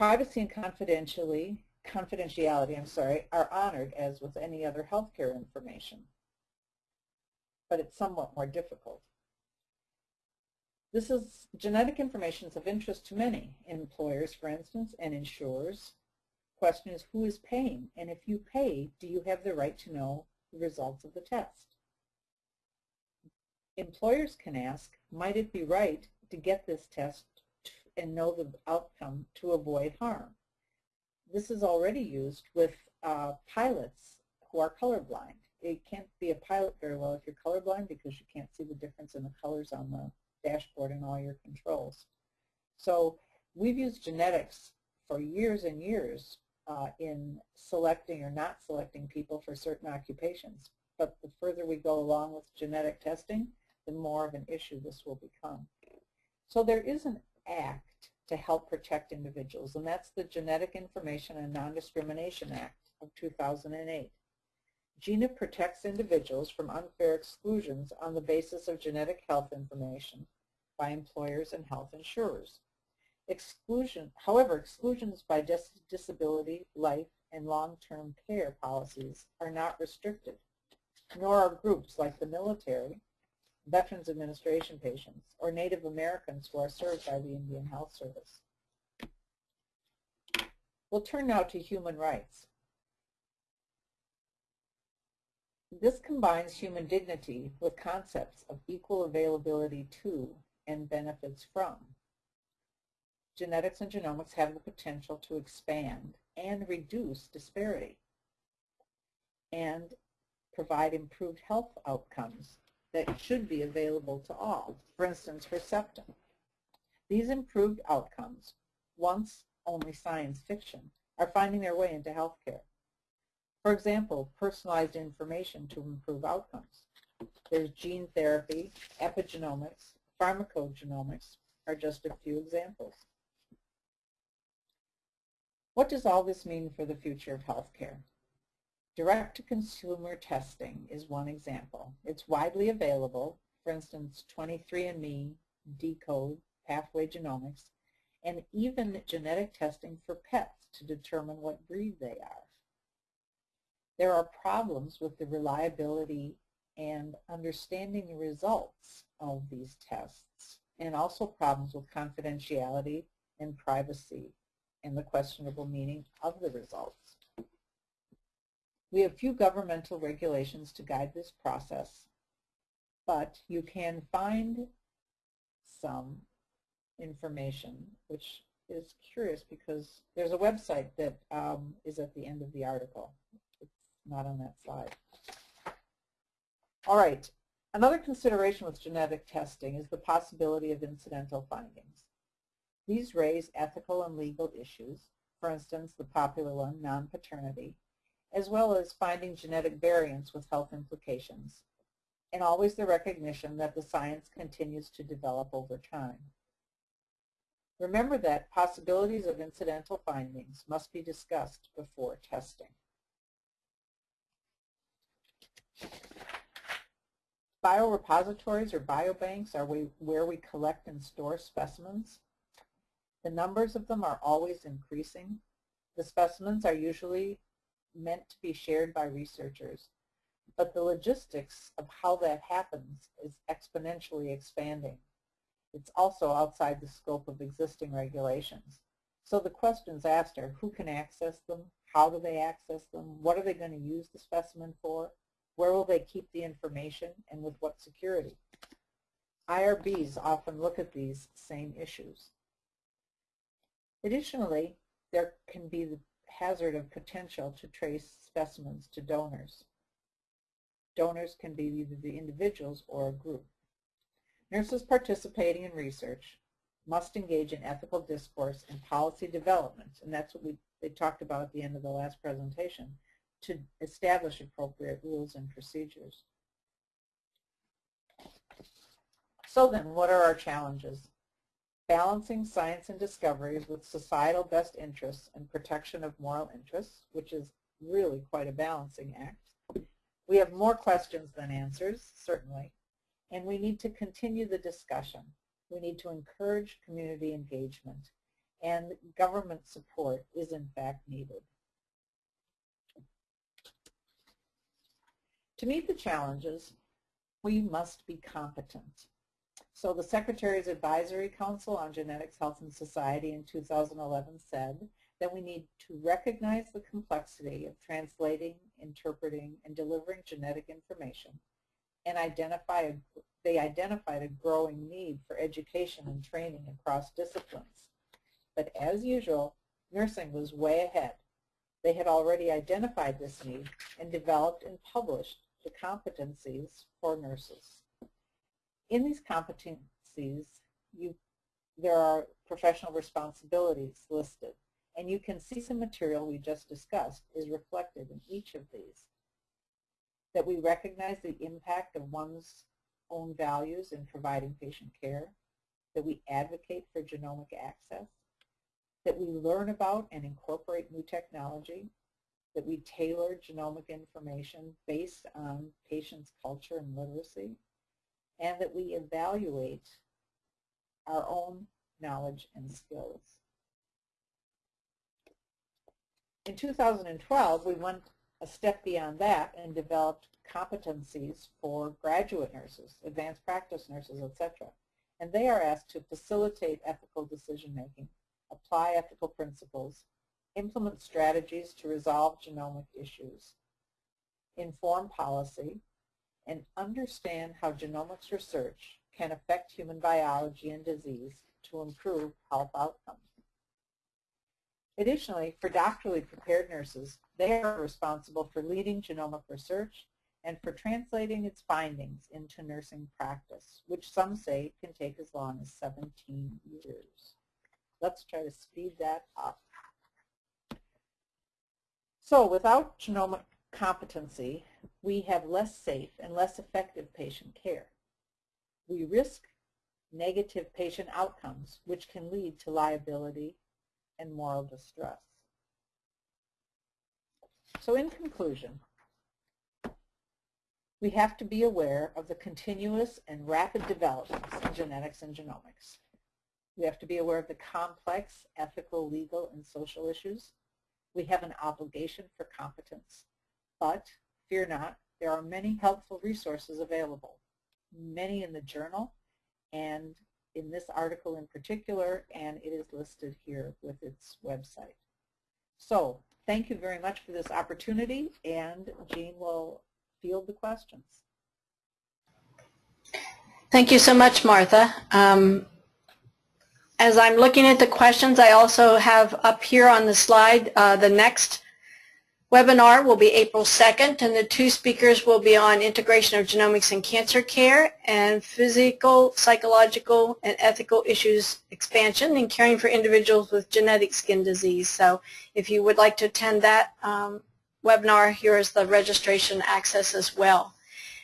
Privacy and confidentially, confidentiality, I'm sorry, are honored as with any other healthcare information, but it's somewhat more difficult. This is genetic information is of interest to many employers, for instance, and insurers. Question is who is paying, and if you pay, do you have the right to know the results of the test? Employers can ask, might it be right to get this test and know the outcome to avoid harm. This is already used with uh, pilots who are colorblind. It can't be a pilot very well if you're colorblind because you can't see the difference in the colors on the dashboard and all your controls. So we've used genetics for years and years uh, in selecting or not selecting people for certain occupations. But the further we go along with genetic testing, the more of an issue this will become. So there is an act to help protect individuals, and that's the Genetic Information and Non-Discrimination Act of 2008. GINA protects individuals from unfair exclusions on the basis of genetic health information by employers and health insurers. Exclusion, however, exclusions by dis disability, life, and long-term care policies are not restricted, nor are groups like the military, Veterans Administration patients, or Native Americans who are served by the Indian Health Service. We'll turn now to human rights. This combines human dignity with concepts of equal availability to and benefits from. Genetics and genomics have the potential to expand and reduce disparity and provide improved health outcomes that should be available to all. For instance, Herceptin. These improved outcomes, once only science fiction, are finding their way into healthcare. For example, personalized information to improve outcomes. There's gene therapy, epigenomics, pharmacogenomics are just a few examples. What does all this mean for the future of healthcare? Direct-to-consumer testing is one example. It's widely available, for instance, 23andMe, Decode, Pathway Genomics, and even genetic testing for pets to determine what breed they are. There are problems with the reliability and understanding the results of these tests, and also problems with confidentiality and privacy and the questionable meaning of the results. We have few governmental regulations to guide this process, but you can find some information, which is curious because there's a website that um, is at the end of the article. It's not on that slide. All right. Another consideration with genetic testing is the possibility of incidental findings. These raise ethical and legal issues, for instance, the popular one, non-paternity, as well as finding genetic variants with health implications, and always the recognition that the science continues to develop over time. Remember that possibilities of incidental findings must be discussed before testing. Biorepositories or biobanks are we, where we collect and store specimens. The numbers of them are always increasing. The specimens are usually meant to be shared by researchers, but the logistics of how that happens is exponentially expanding. It's also outside the scope of existing regulations. So the questions asked are who can access them, how do they access them, what are they going to use the specimen for, where will they keep the information, and with what security. IRBs often look at these same issues. Additionally, there can be the hazard of potential to trace specimens to donors. Donors can be either the individuals or a group. Nurses participating in research must engage in ethical discourse and policy development, and that's what we they talked about at the end of the last presentation, to establish appropriate rules and procedures. So then, what are our challenges? Balancing science and discoveries with societal best interests and protection of moral interests, which is really quite a balancing act. We have more questions than answers, certainly, and we need to continue the discussion. We need to encourage community engagement, and government support is in fact needed. To meet the challenges, we must be competent. So the Secretary's Advisory Council on Genetics, Health, and Society in 2011 said that we need to recognize the complexity of translating, interpreting, and delivering genetic information and identify a, they identified a growing need for education and training across disciplines. But as usual, nursing was way ahead. They had already identified this need and developed and published the competencies for nurses. In these competencies, you, there are professional responsibilities listed, and you can see some material we just discussed is reflected in each of these that we recognize the impact of one's own values in providing patient care, that we advocate for genomic access, that we learn about and incorporate new technology, that we tailor genomic information based on patients' culture and literacy, and that we evaluate our own knowledge and skills. In 2012, we went a step beyond that and developed competencies for graduate nurses, advanced practice nurses, etc. And they are asked to facilitate ethical decision making, apply ethical principles, implement strategies to resolve genomic issues, inform policy, and understand how genomics research can affect human biology and disease to improve health outcomes. Additionally, for doctorally prepared nurses, they are responsible for leading genomic research and for translating its findings into nursing practice, which some say can take as long as 17 years. Let's try to speed that up. So without genomic competency, we have less safe and less effective patient care. We risk negative patient outcomes, which can lead to liability and moral distress. So in conclusion, we have to be aware of the continuous and rapid developments in genetics and genomics. We have to be aware of the complex ethical, legal, and social issues. We have an obligation for competence. But fear not, there are many helpful resources available, many in the journal and in this article in particular, and it is listed here with its website. So thank you very much for this opportunity, and Jean will field the questions. Thank you so much, Martha. Um, as I'm looking at the questions, I also have up here on the slide uh, the next webinar will be April 2nd, and the two speakers will be on integration of genomics in cancer care and physical, psychological, and ethical issues expansion in caring for individuals with genetic skin disease. So if you would like to attend that um, webinar, here is the registration access as well.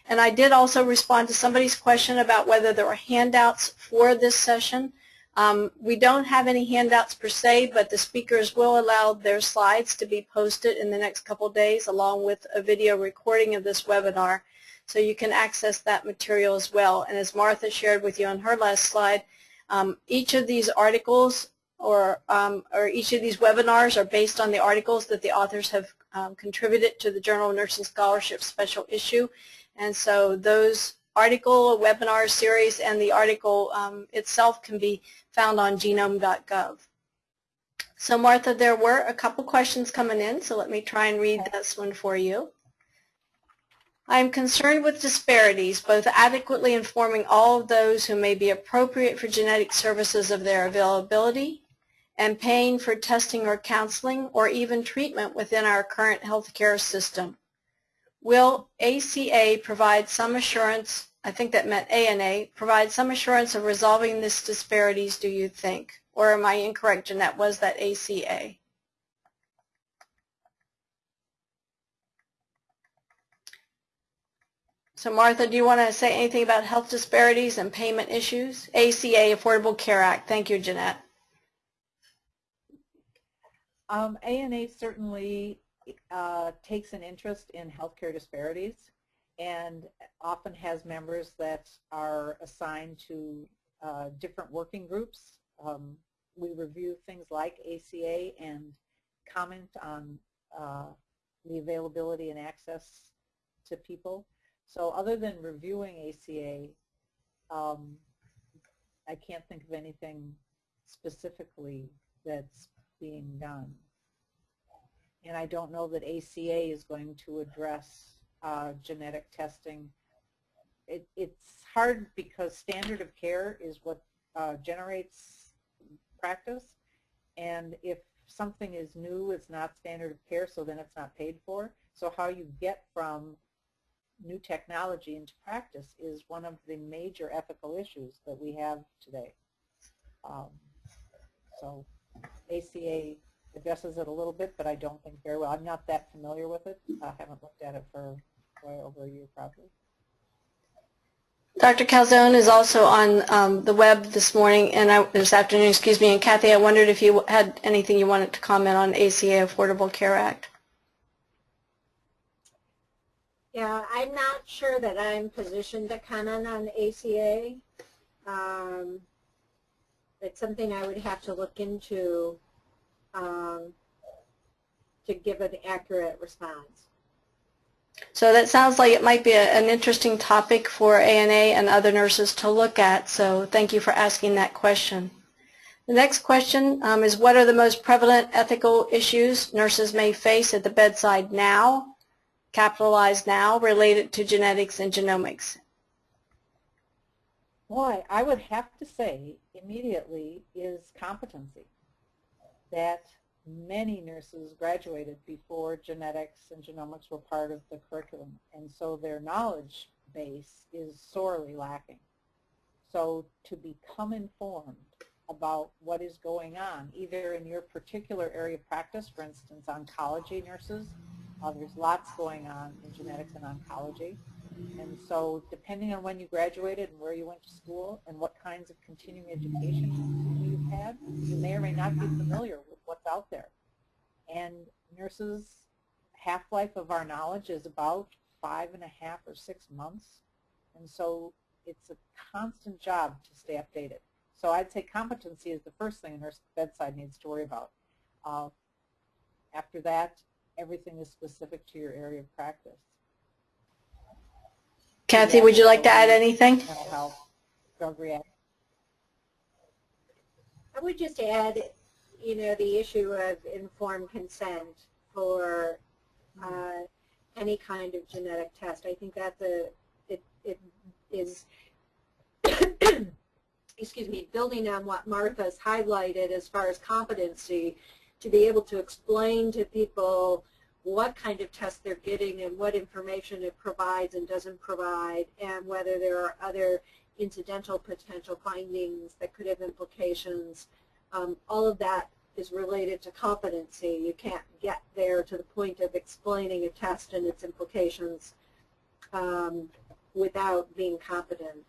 And I did also respond to somebody's question about whether there were handouts for this session. Um, we don't have any handouts per se, but the speakers will allow their slides to be posted in the next couple days along with a video recording of this webinar. So you can access that material as well. And as Martha shared with you on her last slide, um, each of these articles or, um, or each of these webinars are based on the articles that the authors have um, contributed to the Journal of Nursing Scholarship special issue. And so those article, a webinar series, and the article um, itself can be found on genome.gov. So Martha, there were a couple questions coming in, so let me try and read this one for you. I am concerned with disparities, both adequately informing all of those who may be appropriate for genetic services of their availability and paying for testing or counseling or even treatment within our current healthcare system. Will ACA provide some assurance, I think that meant ANA, provide some assurance of resolving these disparities, do you think? Or am I incorrect, Jeanette? Was that ACA? So Martha, do you want to say anything about health disparities and payment issues? ACA, Affordable Care Act. Thank you, Jeanette. Um, ANA certainly uh, takes an interest in healthcare disparities and often has members that are assigned to uh, different working groups. Um, we review things like ACA and comment on uh, the availability and access to people. So other than reviewing ACA, um, I can't think of anything specifically that's being done and I don't know that ACA is going to address uh, genetic testing. It, it's hard because standard of care is what uh, generates practice, and if something is new, it's not standard of care, so then it's not paid for. So how you get from new technology into practice is one of the major ethical issues that we have today. Um, so ACA addresses it a little bit, but I don't think very well. I'm not that familiar with it. I haven't looked at it for way over a year probably. Dr. Calzone is also on um, the web this morning and I, this afternoon, excuse me. And Kathy, I wondered if you had anything you wanted to comment on ACA Affordable Care Act. Yeah, I'm not sure that I'm positioned to comment on ACA. Um, it's something I would have to look into um, to give an accurate response. So that sounds like it might be a, an interesting topic for ANA and other nurses to look at, so thank you for asking that question. The next question um, is what are the most prevalent ethical issues nurses may face at the bedside now, capitalized now, related to genetics and genomics? Boy, I would have to say immediately is competency that many nurses graduated before genetics and genomics were part of the curriculum, and so their knowledge base is sorely lacking. So to become informed about what is going on, either in your particular area of practice, for instance, oncology nurses, uh, there's lots going on in genetics and oncology. And so depending on when you graduated and where you went to school and what kinds of continuing education you've you may or may not be familiar with what's out there. And nurses, half-life of our knowledge is about five and a half or six months. And so it's a constant job to stay updated. So I'd say competency is the first thing a nurse bedside needs to worry about. Uh, after that, everything is specific to your area of practice. Kathy, would you like to add anything? Mental health, drug reaction. I would just add, you know, the issue of informed consent for uh, any kind of genetic test. I think that's a, it, it is, excuse me, building on what Martha's highlighted as far as competency, to be able to explain to people what kind of test they're getting and what information it provides and doesn't provide, and whether there are other incidental potential findings that could have implications. Um, all of that is related to competency. You can't get there to the point of explaining a test and its implications um, without being competent.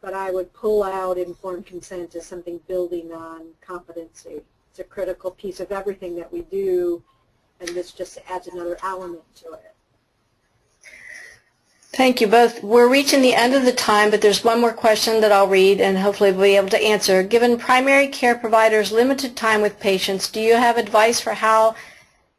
But I would pull out informed consent as something building on competency. It's a critical piece of everything that we do, and this just adds another element to it. Thank you both. We're reaching the end of the time, but there's one more question that I'll read and hopefully we'll be able to answer. Given primary care providers limited time with patients, do you have advice for how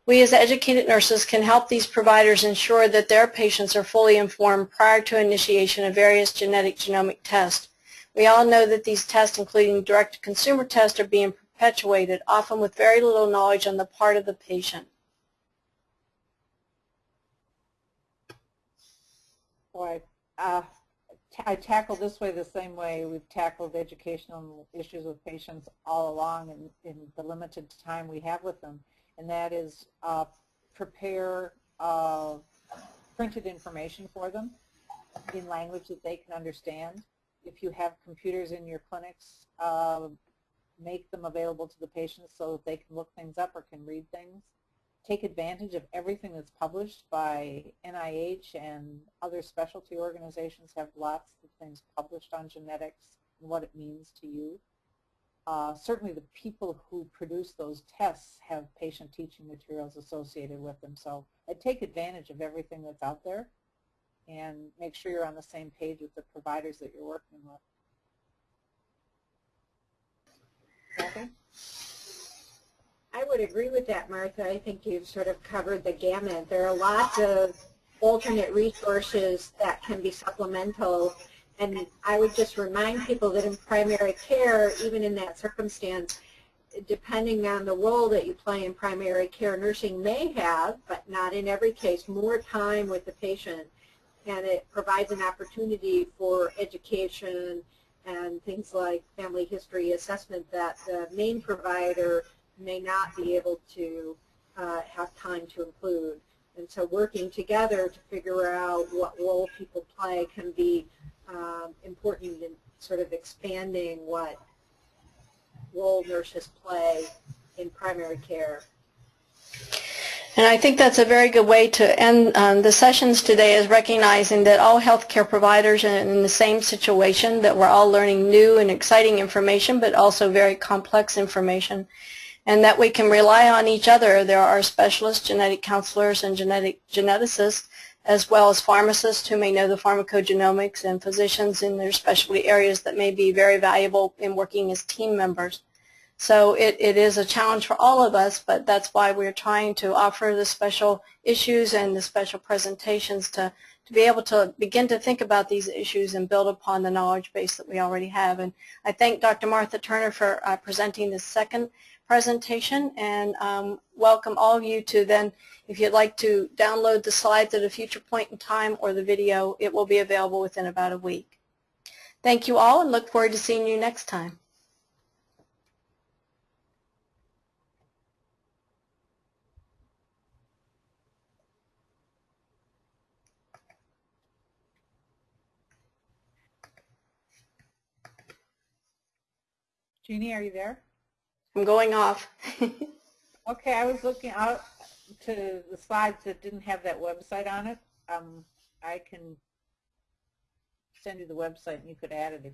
we as educated nurses can help these providers ensure that their patients are fully informed prior to initiation of various genetic genomic tests? We all know that these tests, including direct-to-consumer tests, are being perpetuated, often with very little knowledge on the part of the patient. Boy, uh, I tackle this way the same way. We've tackled educational issues with patients all along in, in the limited time we have with them, and that is uh, prepare uh, printed information for them in language that they can understand. If you have computers in your clinics, uh, make them available to the patients so that they can look things up or can read things take advantage of everything that's published by NIH and other specialty organizations have lots of things published on genetics and what it means to you. Uh, certainly the people who produce those tests have patient teaching materials associated with them. So I take advantage of everything that's out there and make sure you're on the same page with the providers that you're working with. Kathy? I would agree with that, Martha. I think you've sort of covered the gamut. There are lots of alternate resources that can be supplemental. And I would just remind people that in primary care, even in that circumstance, depending on the role that you play in primary care, nursing may have, but not in every case, more time with the patient. And it provides an opportunity for education and things like family history assessment that the main provider may not be able to uh, have time to include. And so working together to figure out what role people play can be um, important in sort of expanding what role nurses play in primary care. And I think that's a very good way to end um, the sessions today is recognizing that all healthcare providers are in the same situation, that we're all learning new and exciting information, but also very complex information and that we can rely on each other. There are specialists, genetic counselors, and genetic geneticists, as well as pharmacists who may know the pharmacogenomics and physicians in their specialty areas that may be very valuable in working as team members. So it, it is a challenge for all of us, but that's why we're trying to offer the special issues and the special presentations to, to be able to begin to think about these issues and build upon the knowledge base that we already have. And I thank Dr. Martha Turner for uh, presenting this second presentation and um, welcome all of you to then, if you'd like to download the slides at a future point in time or the video, it will be available within about a week. Thank you all and look forward to seeing you next time. Jeannie, are you there? I'm going off. Okay, I was looking out to the slides that didn't have that website on it. Um, I can send you the website and you could add it if